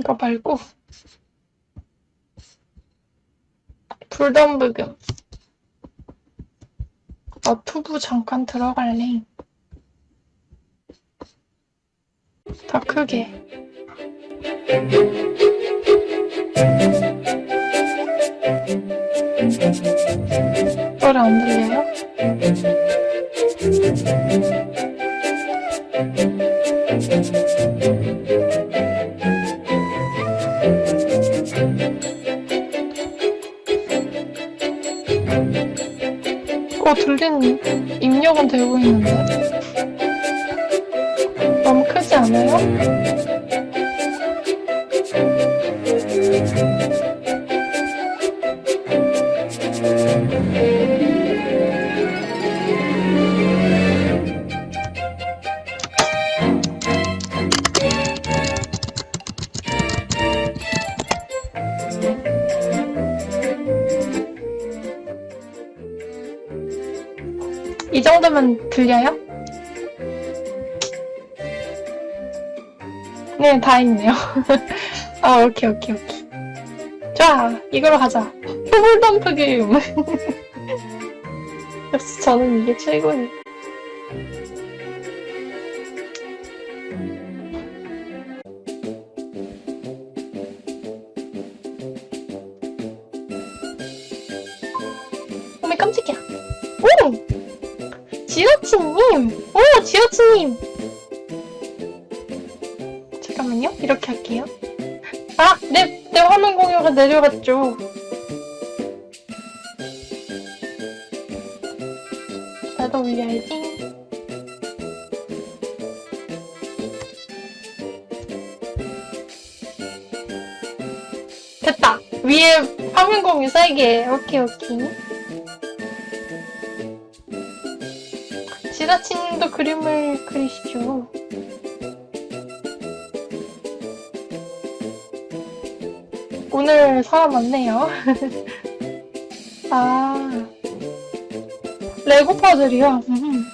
이거 말고. 불덤불금 어 투부 잠깐 들어갈래. 더 크게. 노래 안 들려요? 어 들리는 입력은 되고 있는데 너무 크지 않아요? 이 정도면 들려요? 네, 다 있네요. 아, 오케이, 오케이, 오케이. 자, 이걸로 가자. 표불덤프 게임. 역시 저는 이게 최고예요. 어메, 깜짝이야. 오! 지라치님! 오, 지라치님! 잠깐만요. 이렇게 할게요. 아! 내, 내 화면 공유가 내려갔죠. 나도 올려야지. 됐다. 위에 화면 공유 세게. 오케이, 오케이. 지라치님도 그림을 그리시죠. 오늘 사람 많네요. 아, 레고 퍼즐이요? 음.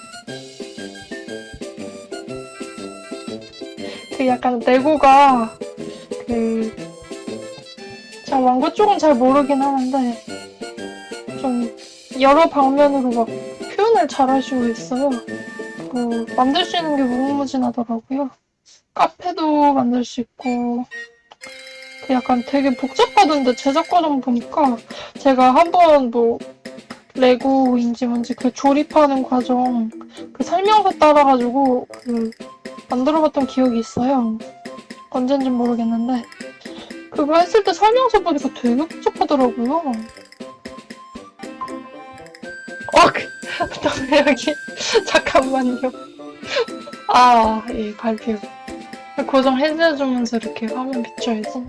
그 약간 레고가 그, 제가 왕고 쪽은 잘 모르긴 하는데, 좀 여러 방면으로 막 표현을 잘 하시고 있어요. 그, 만들 수 있는 게 무궁무진하더라고요. 카페도 만들 수 있고, 그 약간 되게 복잡하던데 제작 과정 보니까 제가 한번 뭐 레고인지 뭔지 그 조립하는 과정 그 설명서 따라가지고 그 만들어봤던 기억이 있어요. 언젠진 모르겠는데 그거 했을 때 설명서 보니까 되게 복잡하더라고요. 어, 그, 또 여기 잠깐만요. 아, 예, 발표. 고정 해제해주면서 이렇게 화면 비춰야지.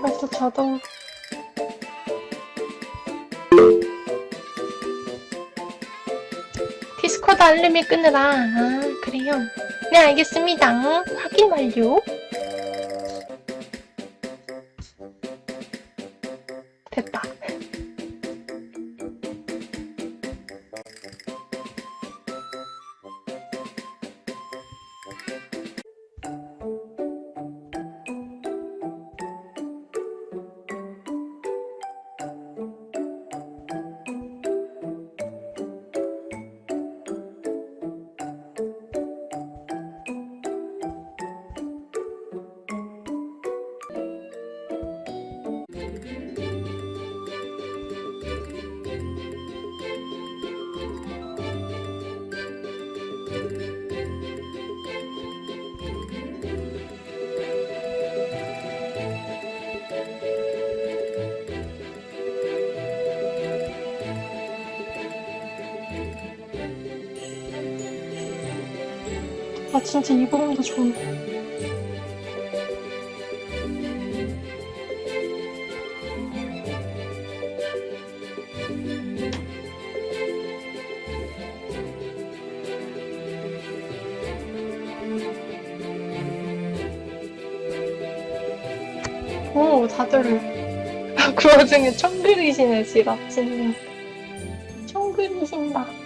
그래서 저도 디스코드 알림이 끄느라 아 그래요 네 알겠습니다 확인 완료 아 진짜 이 부분도 좋은데 오 다들. 그 와중에 청 그리시네 지라치님. 청 그리신다